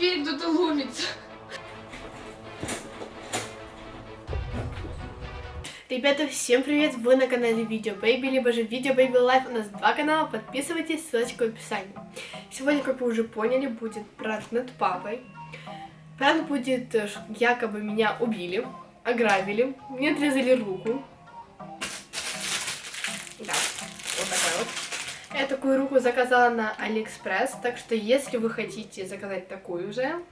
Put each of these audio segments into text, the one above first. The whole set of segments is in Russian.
дверь кто-то ломится. Ребята, всем привет! Вы на канале Видео Baby, либо же Видео Baby Life. У нас два канала, подписывайтесь, ссылочка в описании. Сегодня, как вы уже поняли, будет пранк над папой. Пранк будет, э, якобы меня убили, ограбили, мне отрезали руку. Я такую руку заказала на Алиэкспресс, так что если вы хотите заказать такую же,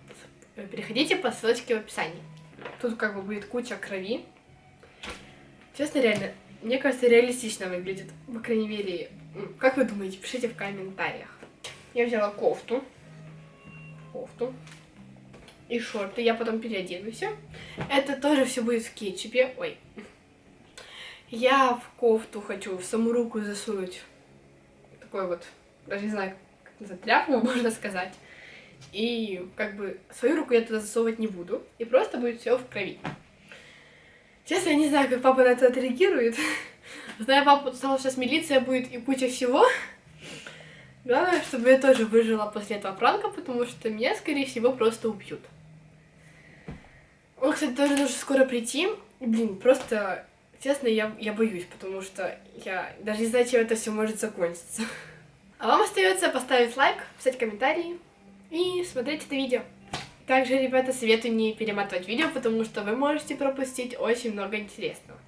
переходите по ссылочке в описании. Тут как бы будет куча крови. Честно, реально, мне кажется, реалистично выглядит. По крайней мере, как вы думаете, пишите в комментариях. Я взяла кофту. Кофту. И шорты. Я потом переоденусь. Это тоже все будет в кетчупе. Ой. Я в кофту хочу в саму руку засунуть такой вот, даже не знаю, как называть, тряпку, можно сказать. И как бы свою руку я туда засовывать не буду. И просто будет все в крови. Честно, я не знаю, как папа на это отреагирует. Зная папу, сказал, сейчас милиция будет и куча всего. Главное, чтобы я тоже выжила после этого пранка, потому что меня, скорее всего, просто убьют. Он, кстати, тоже должен скоро прийти. Блин, просто, честно, я, я боюсь, потому что я даже не знаю, чем это все может закончиться. А вам остается поставить лайк, писать комментарии и смотреть это видео. Также, ребята, советую не перематывать видео, потому что вы можете пропустить очень много интересного.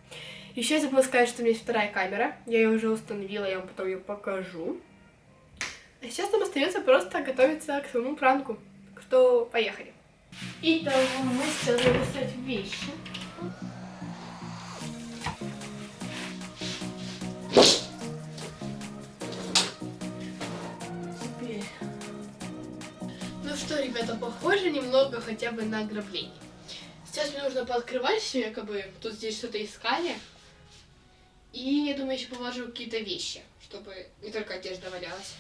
Еще я забыла сказать, что у меня есть вторая камера. Я ее уже установила, я вам потом ее покажу. А сейчас нам остается просто готовиться к своему пранку. Так что поехали. Итак, мы сейчас будем вещи. Что, ребята, похоже немного хотя бы на ограбление. Сейчас мне нужно пооткрывать все, якобы тут здесь что-то искали. И я думаю, еще положу какие-то вещи, чтобы не только одежда валялась.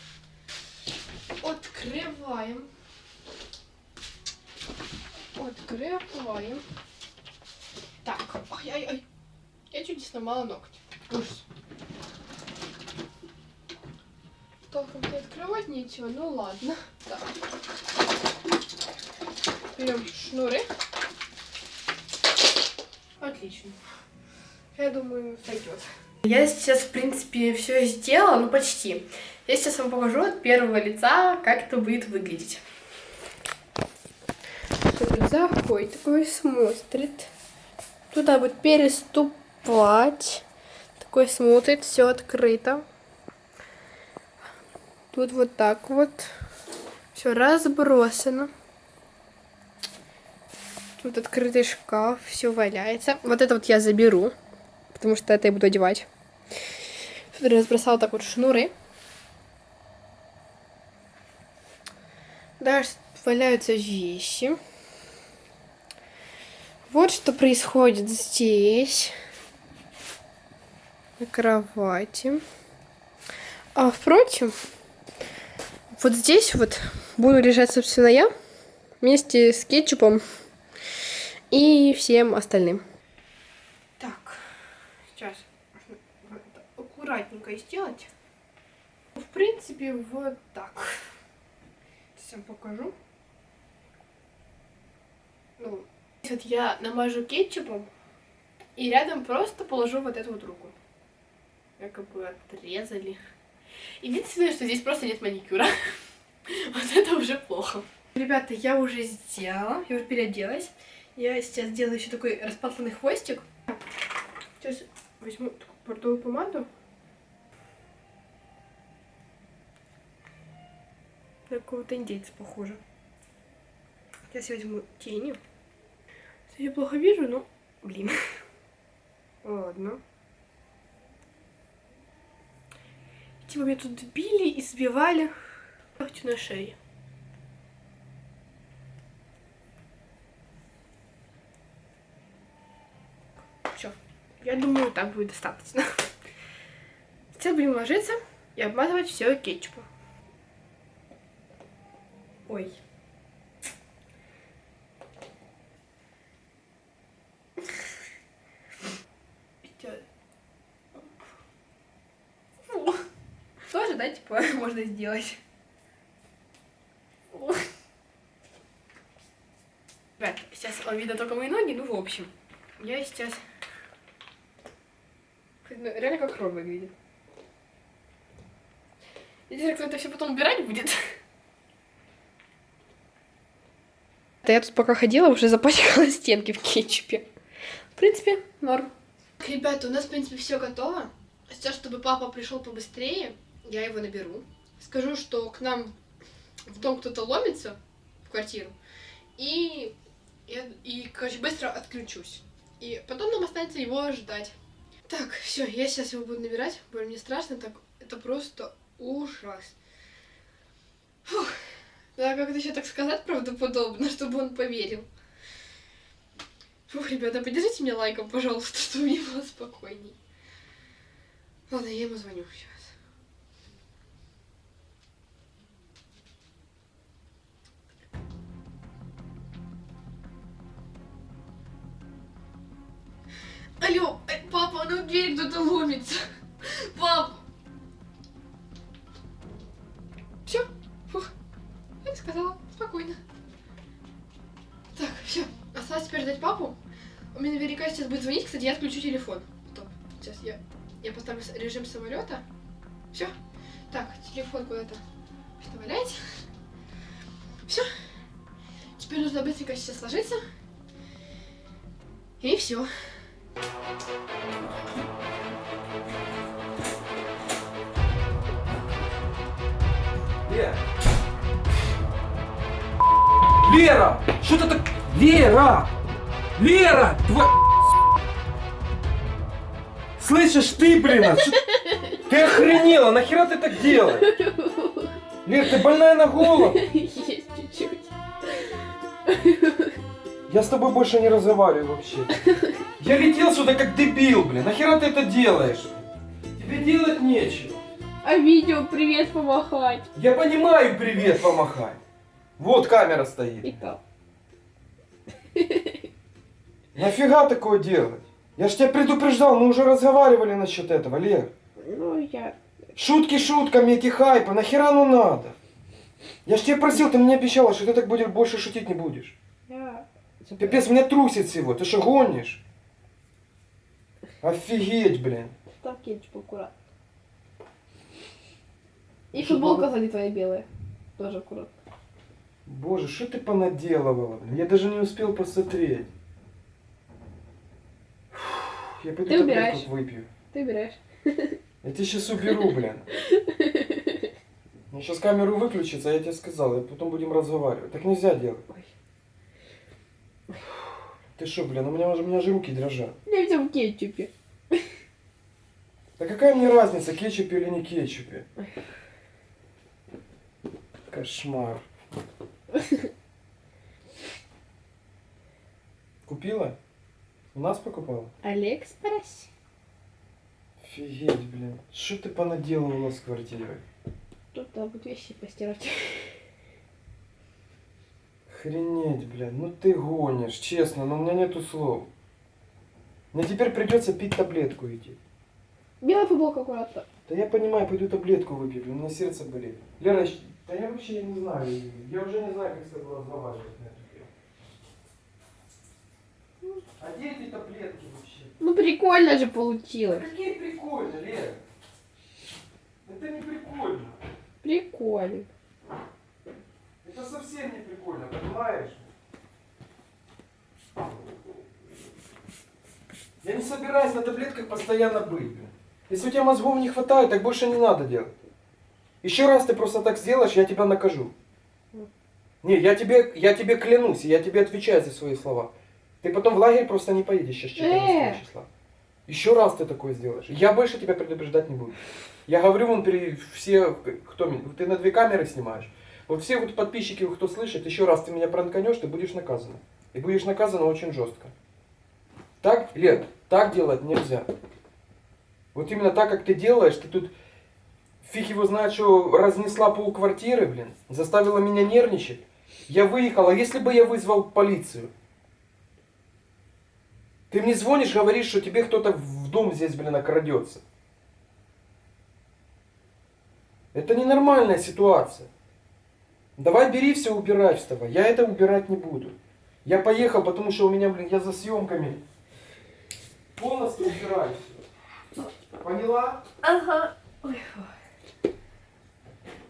Открываем. Открываем. Так, ай-ай-ай. Я чуть не сломала ногти. Ужас. Толком-то открывать нечего, ну ладно. Так. Берем шнуры. Отлично. Я думаю, сойдет. Я сейчас, в принципе, все сделала, ну почти. Я сейчас вам покажу от первого лица, как это будет выглядеть. Заходит, такой смотрит. Туда будет переступать. Такой смотрит, все открыто. Тут вот так вот. Все разбросано. Тут открытый шкаф, все валяется. Вот это вот я заберу, потому что это я буду одевать. Разбросала так вот шнуры. Дальше валяются вещи. Вот что происходит здесь. На кровати. А, впрочем, вот здесь вот буду лежать, собственно, я вместе с кетчупом и всем остальным. Так, сейчас аккуратненько сделать. В принципе, вот так. Сейчас покажу. Ну, вот я намажу кетчупом и рядом просто положу вот эту вот руку. Как бы отрезали. Единственное, что здесь просто нет маникюра. Вот это уже плохо. Ребята, я уже сделала, я уже переоделась. Я сейчас сделаю еще такой распатланный хвостик. Сейчас возьму портовую помаду. На какого-то индейца похоже. Сейчас я возьму тени. Я плохо вижу, но, блин. Ладно. Типа меня тут били, избивали. Хочу на шее. Все. Я думаю, так будет достаточно. Сейчас будем ложиться и обмазывать все кетчупом. Ой. Тоже, да, типа, можно сделать. Вам видно только мои ноги, ну в общем. Я сейчас... Ну, Реально как хром выглядит. Интересно, кто это все потом убирать будет? Да я тут пока ходила, уже запачкала стенки в кетчупе. В принципе, норм. Ребята, у нас, в принципе, все готово. Сейчас, чтобы папа пришел побыстрее, я его наберу. Скажу, что к нам в дом кто-то ломится, в квартиру. И, я, и короче, быстро отключусь. И потом нам останется его ждать. Так, все, я сейчас его буду набирать. Блин, мне страшно так. Это просто ужас. Фух. Да, как это еще так сказать правдоподобно, чтобы он поверил. Фух, ребята, поддержите меня лайком, пожалуйста, чтобы мне было спокойней. Ладно, я ему звоню сейчас. В дверь кто-то ломится. Пап. Все, фух, я сказала, спокойно. Так, все, осталось теперь ждать папу. Он мне наверняка сейчас будет звонить, кстати, я отключу телефон. Стоп, сейчас я, я поставлю режим самолета. Все. Так, телефон куда-то вставлять. Все. Теперь нужно быстренько сейчас сложиться. И все. Лера! Лера! Что ты так... Лера! Лера! Тва... Слышишь, ты, блин, а чё- Ты охренела, нахера ты так делаешь? Лер, ты больная на голову? Есть чуть-чуть. Я с тобой больше не разговариваю вообще. Я летел сюда как дебил, блин. Нахера ты это делаешь? Тебе делать нечего. А видео привет помахать. Я понимаю, привет помахай. Вот камера стоит. И так. Нафига такое делать? Я ж тебя предупреждал, мы уже разговаривали насчет этого, Лер. Ну, я... Шутки шутками, эти хайпы, нахера ну надо? Я ж тебе просил, ты мне обещала, что ты так будешь больше шутить не будешь. Я... Пипец, меня трусит всего, ты что гонишь? Офигеть, блин. Там кетчуп аккуратно. И футболка сзади твоя белая. Тоже аккуратно. Боже, что ты понаделывала, блин? Я даже не успел посмотреть. Фух, Я пойду Ты убираешь. выпью. Ты убираешь. Я тебя сейчас уберу, блин. Сейчас камеру выключится, а я тебе сказал, и потом будем разговаривать. Так нельзя делать. Ой. Ты что, блин, у меня уже, у меня же руки дрожат. Я в кетчупе. Да какая мне разница, кетчупе или не кетчупе? Кошмар. Купила? У нас покупала? Алиэкспресс. Офигеть, блин. Что ты понаделывала с квартирой? Тут надо будет вещи постирать. Охренеть, блин. Ну ты гонишь, честно, но у меня нету слов. Мне теперь придется пить таблетку идти. Белая футболка аккуратно. Да я понимаю, пойду таблетку выпью, у меня сердце болит. Лера, да я вообще не знаю, я уже не знаю, как с тобой разговаривать на эту тему. А где эти таблетки вообще? Ну прикольно же получилось. Какие прикольно, Лера. Это не прикольно. Прикольно. Это совсем не прикольно, понимаешь? Я не собираюсь на таблетках постоянно быть. Если у тебя мозгов не хватает, так больше не надо делать. Еще раз ты просто так сделаешь, я тебя накажу. Не, я тебе, я тебе клянусь, я тебе отвечаю за свои слова. Ты потом в лагерь просто не поедешь сейчас 14 Э! числа. Еще раз ты такое сделаешь. Я больше тебя предупреждать не буду. Я говорю вон перед все, кто меня, ты на две камеры снимаешь. Вот все вот подписчики, кто слышит, еще раз ты меня пранканешь, ты будешь наказан. И будешь наказан очень жестко. Так, Лет, так делать нельзя. Вот именно так, как ты делаешь, ты тут фиг его знает, что разнесла пол квартиры, блин, заставила меня нервничать. Я выехал, а если бы я вызвал полицию? Ты мне звонишь, говоришь, что тебе кто-то в дом здесь, блин, окрадется. Это ненормальная ситуация. Давай бери все, убирай вставай. Я это убирать не буду. Я поехал, потому что у меня, блин, я за съемками. Полностью убираюсь. Поняла? Ага. Ой, фу.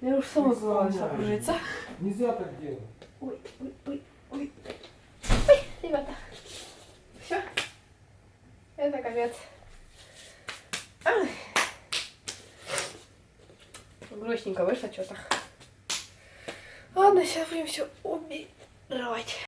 Я уж сама забралась окружиться. Нельзя так делать. Ой, ой, ой, ой. Ой, ребята. Все. Это конец. Ай. Грустненько вышло что-то. Ладно, сейчас будем все убирать.